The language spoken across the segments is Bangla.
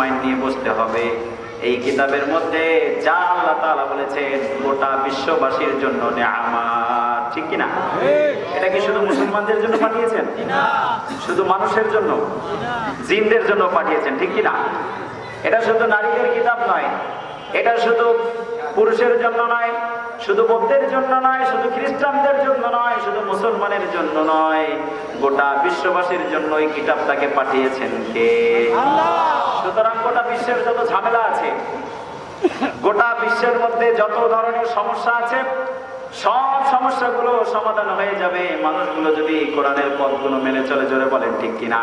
মাইন্ড নিয়ে বসতে হবে। এই কিতাবের মধ্যে যা আল্লাহ তাআলা বলেছেন, গোটা বিশ্ববাসীর জন্য ঠিক কি না এটা কি শুধু মুসলমানদের জন্য পাঠিয়েছেন? শুধু মানুষের জন্য? জিনদের জন্য পাঠিয়েছেন, ঠিক কি না এটা শুধু নারীদের কিতাব নয়, এটা শুধু পুরুষের জন্য নয়, শুধু বৌদ্ধের জন্য নয়, শুধু খ্রিস্টানদের জন্য নয়, শুধু মুসলমানের জন্য নয়, গোটা বিশ্ববাসীর জন্য এই কিতাবটাকে পাঠিয়েছেন কে? সুতরাং গোটা বিশ্বের যত ঝামেলা আছে গোটা বিশ্বের মধ্যে যত ধরনের সমস্যা আছে সব সমস্যাগুলো সমাধান হয়ে যাবে। মানুষগুলো যদি কোরআনের পথগুলো মেনে চলে চলে বলেন ঠিক কিনা?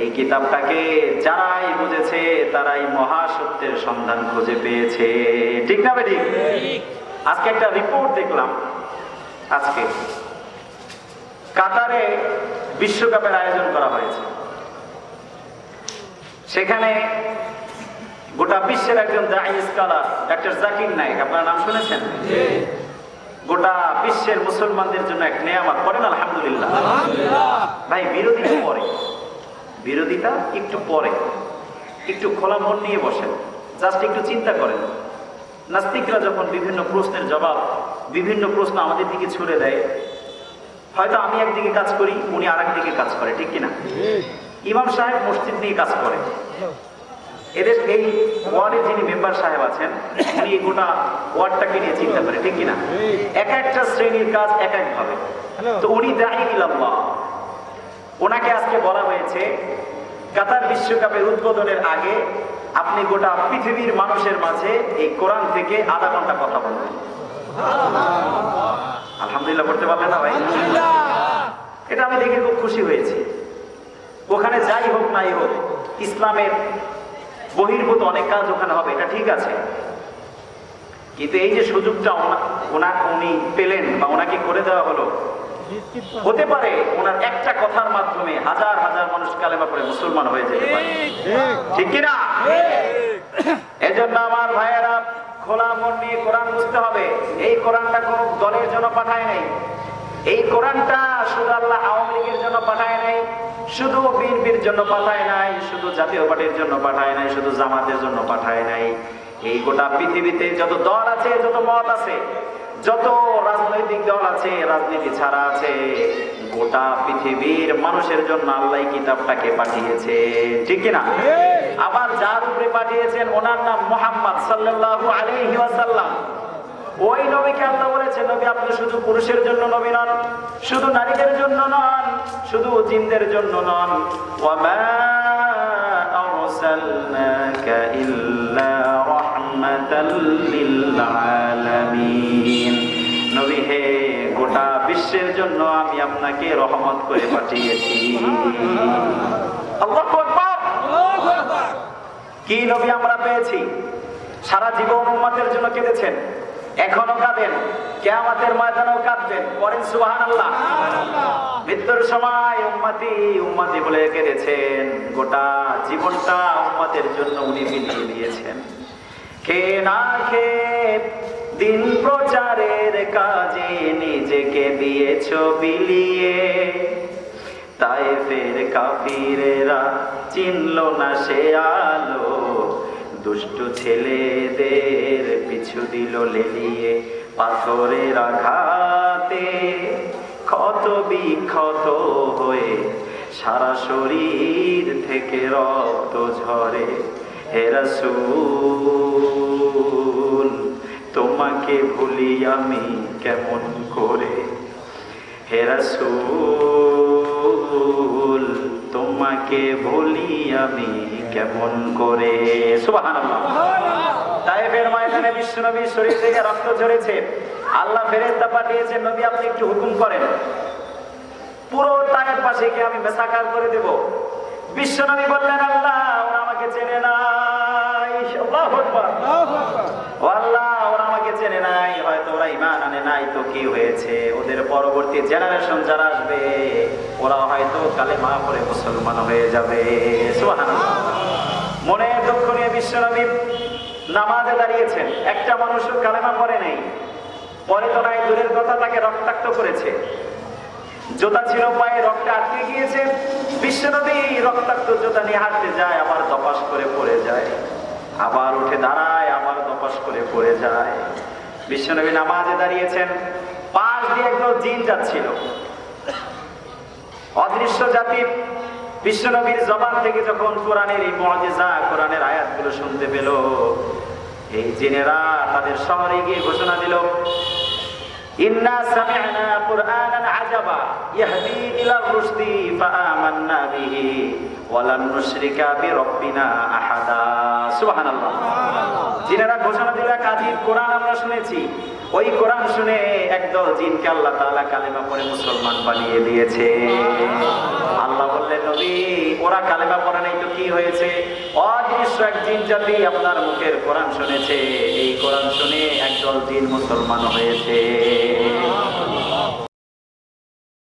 এই কিতাবটাকে যারাই বুঝেছে তারাই মহাসত্যের সন্ধান খুঁজে পেয়েছে। ঠিক না বেঠিক? আজকে একটা রিপোর্ট দেখলাম আজকে। কাতারে বিশ্বকাপের আয়োজন করা হয়েছে। সেখানে গোটা বিশ্বের একজন দায়ী স্কলার ডাক্তার জাকির নায়েক আপনার নাম শুনেছেন? গোটা বিশ্বের মুসলমানদের জন্য এক নেয়ামত করেন আলহামদুলিল্লাহ। ভাই বিরোধিতা পরে। বিরোধিতা একটু পরে। একটু খোলা মন নিয়ে বসেন। জাস্ট একটু চিন্তা করেন। নাস্তিকরা যখন বিভিন্ন প্রশ্নের জবাব বিভিন্ন প্রশ্ন আমাদের দিকে ছুড়ে দেয় হয়তো আমি একদিকে কাজ করি উনি আর দিকে কাজ করে ঠিক কিনা? ইমাম সাহেব মসজিদ নিয়ে কাজ করে। এদের এই ওয়ার্ডে যিনি মেম্বার সাহেব আছেন উনি গোটা ওয়ার্ডটাকে নিয়ে চিন্তা করে ঠিক কিনা? এক একটা শ্রেণির কাজ এক এক ভাবে। তো উনি দায়ী ইলাল্লাহ। ওনাকে আজকে বলা হয়েছে কাতার বিশ্বকাপের উদ্বোধনের আগে আপনি গোটা পৃথিবীর মানুষের মাঝে এই কোরআন থেকে আধা ঘণ্টা কথা বলবেন। আলহামদুলিল্লাহ করতে পারলেন না ভাই? এটা আমি দেখে খুব খুশি হয়েছি। ওখানে যাই হোক নাই হোক, ইসলামের বহির্ভূত অনেক কাজ ওখানে হবে, এটা ঠিক আছে। কিন্তু এই যে সুযোগটা ওনা- উনি পেলেন বা ওনাকে করে দেওয়া হলো, হতে পারে ওনার একটা কথার মাধ্যমে হাজার হাজার মানুষ কালেমা করে মুসলমান হয়ে যেতে পারে। ঠিক কিনা? এজন্য আমার ভাইয়েরা খোলা মন নিয়ে কোরআন বুঝতে হবে। এই কোরআনটা কোন দলের জন্য পাঠায় নাই। এই কোরআনটা আল্লাহ আওয়ামী লীগের জন্য পাঠায় নাই শুধু বিএনপির জন্য পাঠায় নাই শুধু জাতীয় পার্টির জন্য পাঠায় নাই শুধু জামাতের জন্য পাঠায় নাই। এই গোটা পৃথিবীতে যত দল আছে যত মত আছে যত রাজনৈতিক দল আছে রাজনীতি ছাড়া আছে গোটা পৃথিবীর মানুষের জন্য আল্লাহ কিতাবটাকে পাঠিয়েছে। ঠিক কিনা? আবার যার উপরে পাঠিয়েছেন ওনার নাম মোহাম্মদ সাল্লাল্লাহু আলাইহি ওয়াসাল্লাম। ওই নবীকে আল্লাহ বলেছেন নবী আপনি শুধু পুরুষের জন্য নবী নন শুধু নারীদের জন্য নন শুধু জিনদের জন্য নন। নবী হে গোটা বিশ্বের জন্য আমি আপনাকে রহমত করে পাঠিয়েছি। কি নবী আমরা পেয়েছি? সারা জীবন উম্মাতের জন্য কেঁদেছেন। এখনও কাঁদেন। কেয়ামাতের ময়দানেও কাঁদবেন। করেন সুবাহান আল্লাহ মৃত্যুর সময় উম্মাতি উম্মাতি বলে কেঁদেছেন। গোটা জীবনটা উম্মাতের জন্য উনি বিলিয়ে দিয়েছেন। কে না খেয়ে দিন প্রচারের কাজে নিজেকে দিয়েছ বিলিয়ে তাই ফের কাফিরেরা চিনল না সে আলো। দুষ্টু ছেলেদের পিছু দিল লেলিয়ে পাথরের আঘাতে ক্ষত বিক্ষত হয়ে সারা শরীর থেকে রক্ত ঝরে। হেরাসুল তোমাকে ভুলি আমি কেমন করে? হেরাসুল তোমাকে ভুলি আমি কেমন করে? শরীর থেকে রক্ত ঝরেছে। আল্লাহ ফেরেশতা পাঠিয়েছেন নবী, আপনি একটু হুকুম করেন। পুরো তায়ের পাশে গিয়ে আমি মেসাকার করে দেব। বিশ্বনবী বললেন, আল্লাহ, ওরা আমাকে চেনে নাই ও আল্লাহ ওরা আমাকে চেনে নাই হয়তো ওরা ইমান আনে নাই তো কি হয়েছে? ওদের পরবর্তী জেনারেশন যারা আসবে ওরা হয়তো কালে মা পরে মুসলমান হয়ে যাবে। মনে দুঃখ নিয়ে বিশ্বনবী নামাজে দাঁড়িয়েছেন। একটা মানুষও কালেমা পরে নেই। পরে তো নাই, দূরের কথা তাকে রক্তাক্ত করেছে। জোতা ছিল পায়ে, রক্তে আটকে গিয়েছে। বিশ্বনবী রক্তাক্ত জোতা নিয়ে হাঁটতে যায়, আবার দপাস করে পড়ে যায়। আবার উঠে দাঁড়ায়, আবার দপাস করে পড়ে যায়। বিশ্বনবী নামাজে দাঁড়িয়েছেন। পাশ দিয়ে একদল জিন যাচ্ছিল। অদৃশ্য জাতি বিশ্বনবীর জবান থেকে যখন কোরআনের এই মজেজা, কোরআনের আয়াতগুলো শুনতে পেল, এই জিনেরা তাদের শহরে গিয়ে ঘোষণা দিল সুবহানাল্লাহ। জিনেরা ঘোষণা দিল আজীব কোরআন আমরা শুনেছি। ওই কোরআন শুনে একদল জিনকে আল্লাহ তাআলা কালেমা পরে মুসলমান বানিয়ে দিয়েছে। আল্লাহ বললেন, নবী, ওরা কালেমা পড়ে নাই তো কি হয়েছে? অদৃশ্য এক জিন জাতি আপনার মুখের কোরআন শুনেছে। এই কোরআন শুনে একদল জিন মুসলমান হয়েছে।